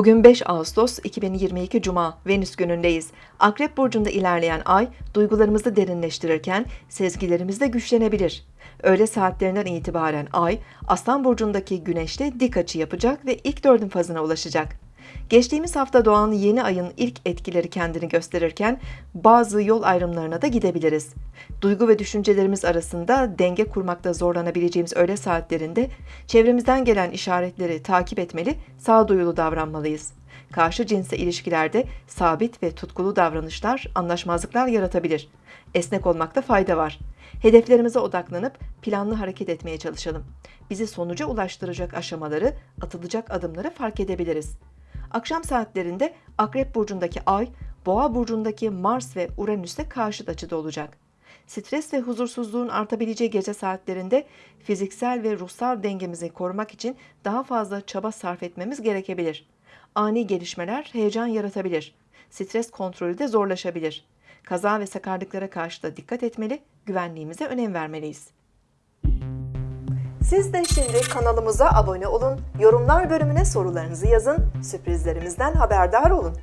Bugün 5 Ağustos 2022 Cuma Venüs günündeyiz. Akrep burcunda ilerleyen ay duygularımızı derinleştirirken sezgilerimiz de güçlenebilir. Öğle saatlerinden itibaren ay Aslan burcundaki güneşle dik açı yapacak ve ilk dördün fazına ulaşacak. Geçtiğimiz hafta doğan yeni ayın ilk etkileri kendini gösterirken bazı yol ayrımlarına da gidebiliriz. Duygu ve düşüncelerimiz arasında denge kurmakta zorlanabileceğimiz öğle saatlerinde çevremizden gelen işaretleri takip etmeli, sağduyulu davranmalıyız. Karşı cinsle ilişkilerde sabit ve tutkulu davranışlar anlaşmazlıklar yaratabilir. Esnek olmakta fayda var. Hedeflerimize odaklanıp planlı hareket etmeye çalışalım. Bizi sonuca ulaştıracak aşamaları, atılacak adımları fark edebiliriz. Akşam saatlerinde Akrep burcundaki Ay, Boğa burcundaki Mars ve Uranüs'te karşıt açıda olacak. Stres ve huzursuzluğun artabileceği gece saatlerinde fiziksel ve ruhsal dengemizi korumak için daha fazla çaba sarf etmemiz gerekebilir. Ani gelişmeler heyecan yaratabilir. Stres kontrolü de zorlaşabilir. Kaza ve sakarlıklara karşı da dikkat etmeli, güvenliğimize önem vermeliyiz. Siz de şimdi kanalımıza abone olun, yorumlar bölümüne sorularınızı yazın, sürprizlerimizden haberdar olun.